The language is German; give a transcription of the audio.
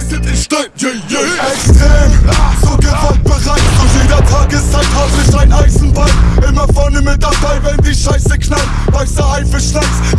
sind in Stein, yeah, yeah. Extrem, so gewaltbereit, so jeder Tag ist ich Hart ein Eisenbein. Immer vorne mit dabei, wenn die Scheiße knallt. Weißer Haifischlachs,